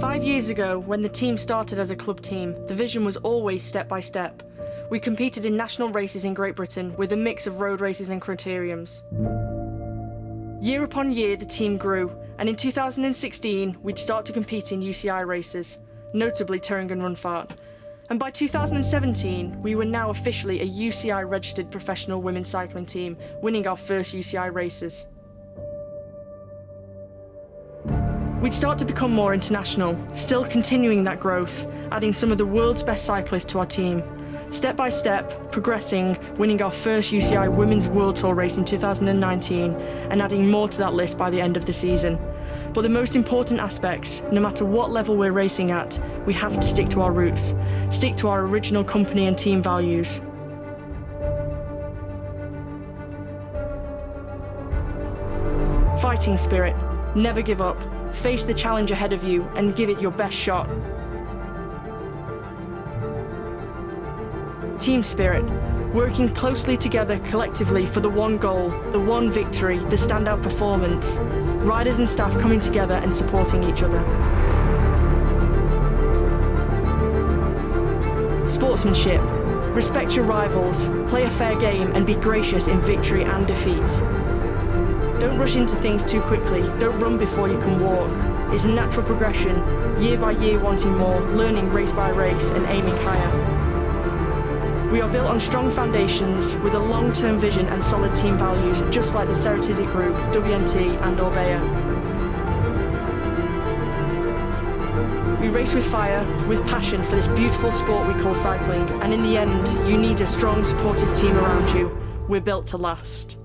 Five years ago, when the team started as a club team, the vision was always step by step. We competed in national races in Great Britain with a mix of road races and criteriums. Year upon year, the team grew, and in 2016, we'd start to compete in UCI races, notably Thüringen Rundfahrt. And by 2017, we were now officially a UCI registered professional women's cycling team, winning our first UCI races. We'd start to become more international, still continuing that growth, adding some of the world's best cyclists to our team. Step by step, progressing, winning our first UCI Women's World Tour race in 2019, and adding more to that list by the end of the season. But the most important aspects, no matter what level we're racing at, we have to stick to our roots, stick to our original company and team values. Fighting spirit, never give up, face the challenge ahead of you and give it your best shot. Team spirit, working closely together collectively for the one goal, the one victory, the standout performance. Riders and staff coming together and supporting each other. Sportsmanship, respect your rivals, play a fair game and be gracious in victory and defeat. Don't rush into things too quickly, don't run before you can walk. It's a natural progression, year by year wanting more, learning race by race and aiming higher. We are built on strong foundations with a long-term vision and solid team values, just like the Ceratizit Group, WNT and Orbea. We race with fire, with passion for this beautiful sport we call cycling, and in the end, you need a strong supportive team around you. We're built to last.